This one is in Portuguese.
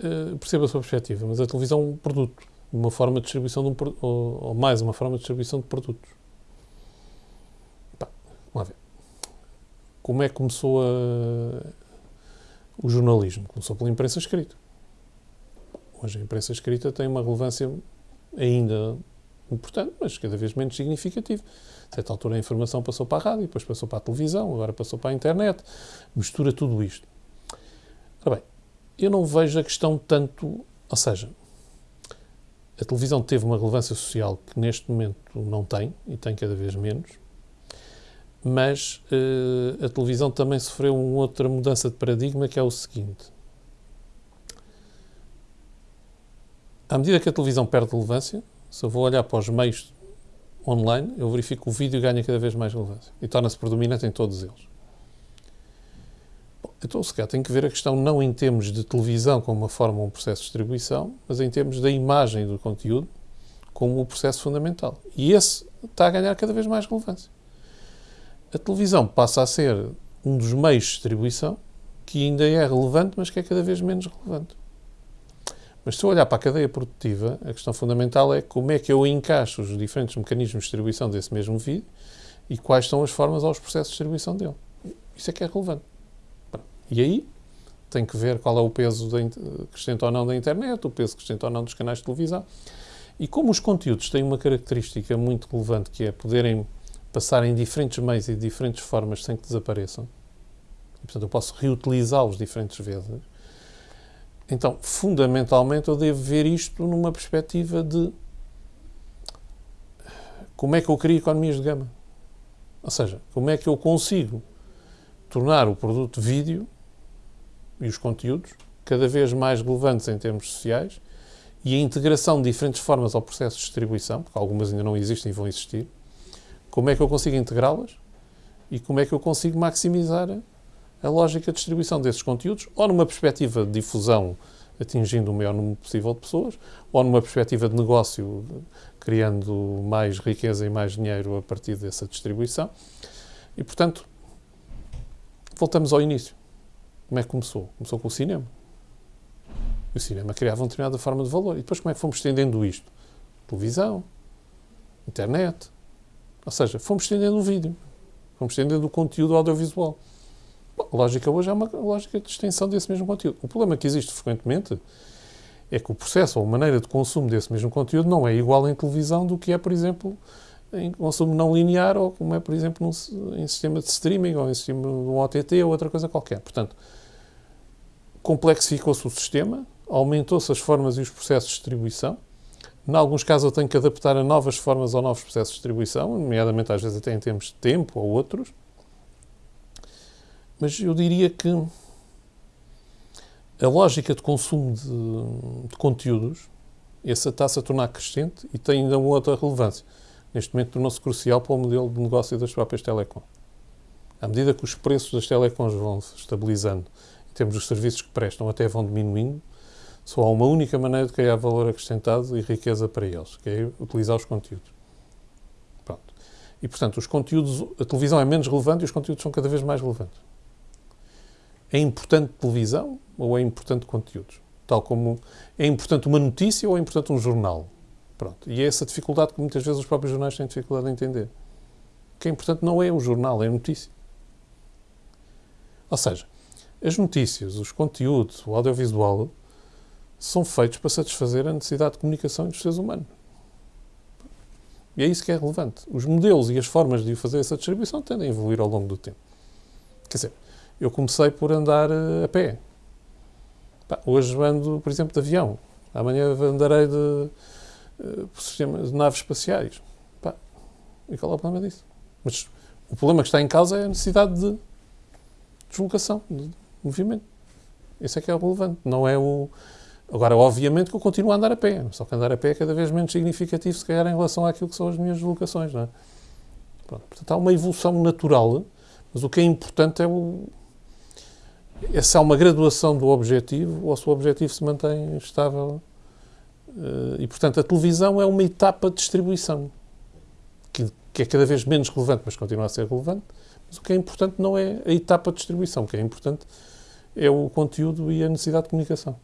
uh, percebo a sua perspectiva, mas a televisão é um produto, uma forma de distribuição de um, ou, ou mais uma forma de distribuição de produtos. Pá, vamos ver. Como é que começou a, o jornalismo? Começou pela imprensa escrita. Hoje a imprensa escrita tem uma relevância ainda importante, mas cada vez menos significativo. A certa altura a informação passou para a rádio, depois passou para a televisão, agora passou para a internet, mistura tudo isto. Ora bem, eu não vejo a questão tanto, ou seja, a televisão teve uma relevância social que neste momento não tem, e tem cada vez menos, mas uh, a televisão também sofreu uma outra mudança de paradigma que é o seguinte. À medida que a televisão perde relevância, se eu vou olhar para os meios online, eu verifico que o vídeo ganha cada vez mais relevância e torna-se predominante em todos eles. Então, se calhar, tem que ver a questão não em termos de televisão como uma forma, um processo de distribuição, mas em termos da imagem do conteúdo como o processo fundamental. E esse está a ganhar cada vez mais relevância. A televisão passa a ser um dos meios de distribuição que ainda é relevante, mas que é cada vez menos relevante. Mas se eu olhar para a cadeia produtiva, a questão fundamental é como é que eu encaixo os diferentes mecanismos de distribuição desse mesmo vídeo e quais são as formas aos processos de distribuição dele. Isso é que é relevante. E aí tem que ver qual é o peso crescente ou não da internet, o peso crescente ou não dos canais de televisão. E como os conteúdos têm uma característica muito relevante, que é poderem passar em diferentes meios e diferentes formas sem que desapareçam, e, portanto eu posso reutilizá-los diferentes vezes, então, fundamentalmente, eu devo ver isto numa perspectiva de como é que eu crio economias de gama. Ou seja, como é que eu consigo tornar o produto vídeo e os conteúdos cada vez mais relevantes em termos sociais e a integração de diferentes formas ao processo de distribuição, porque algumas ainda não existem e vão existir, como é que eu consigo integrá-las e como é que eu consigo maximizar a lógica de distribuição desses conteúdos, ou numa perspectiva de difusão atingindo o maior número possível de pessoas, ou numa perspectiva de negócio, criando mais riqueza e mais dinheiro a partir dessa distribuição. E, portanto, voltamos ao início. Como é que começou? Começou com o cinema. E o cinema criava uma determinada forma de valor. E depois como é que fomos estendendo isto? Televisão, internet. Ou seja, fomos estendendo o vídeo. Fomos estendendo o conteúdo audiovisual. A lógica hoje é uma lógica de extensão desse mesmo conteúdo. O problema que existe frequentemente é que o processo ou a maneira de consumo desse mesmo conteúdo não é igual em televisão do que é, por exemplo, em consumo não linear ou como é, por exemplo, num, em sistema de streaming ou em sistema de um OTT ou outra coisa qualquer. Portanto, complexificou-se o sistema, aumentou-se as formas e os processos de distribuição. Em alguns casos eu tenho que adaptar a novas formas ou novos processos de distribuição, nomeadamente às vezes até em termos de tempo ou outros. Mas eu diria que a lógica de consumo de, de conteúdos, essa está-se a tornar crescente e tem ainda uma outra relevância. Neste momento tornou-se crucial para o modelo de negócio das próprias telecom. À medida que os preços das telecoms vão se estabilizando, em termos dos serviços que prestam, até vão diminuindo, só há uma única maneira de criar valor acrescentado e riqueza para eles, que é utilizar os conteúdos. Pronto. E, portanto, os conteúdos, a televisão é menos relevante e os conteúdos são cada vez mais relevantes. É importante televisão ou é importante conteúdos? Tal como é importante uma notícia ou é importante um jornal? Pronto. E é essa dificuldade que muitas vezes os próprios jornais têm dificuldade em entender. O que é importante não é o jornal, é a notícia. Ou seja, as notícias, os conteúdos, o audiovisual são feitos para satisfazer a necessidade de comunicação dos seres humanos. E é isso que é relevante. Os modelos e as formas de fazer essa distribuição tendem a evoluir ao longo do tempo. Quer dizer, eu comecei por andar eh, a pé. hoje ando, por exemplo, de avião. Amanhã andarei de, uh, de naves espaciais. E qual é o problema disso? Mas o problema que está em causa é a necessidade de deslocação, de movimento. Isso é que é o relevante. Não é o. Agora, obviamente que eu continuo a andar a pé, só que andar a pé é cada vez menos significativo, se calhar, em relação àquilo que são as minhas deslocações. Não é? Pronto, portanto, há uma evolução natural, mas o que é importante é o, é uma graduação do objetivo ou se o objetivo se mantém estável. Eh, e, portanto, a televisão é uma etapa de distribuição que, é cada vez menos relevante, mas continua a ser relevante. Mas o que é importante não é a etapa de distribuição, o que é importante é o conteúdo e a necessidade de comunicação.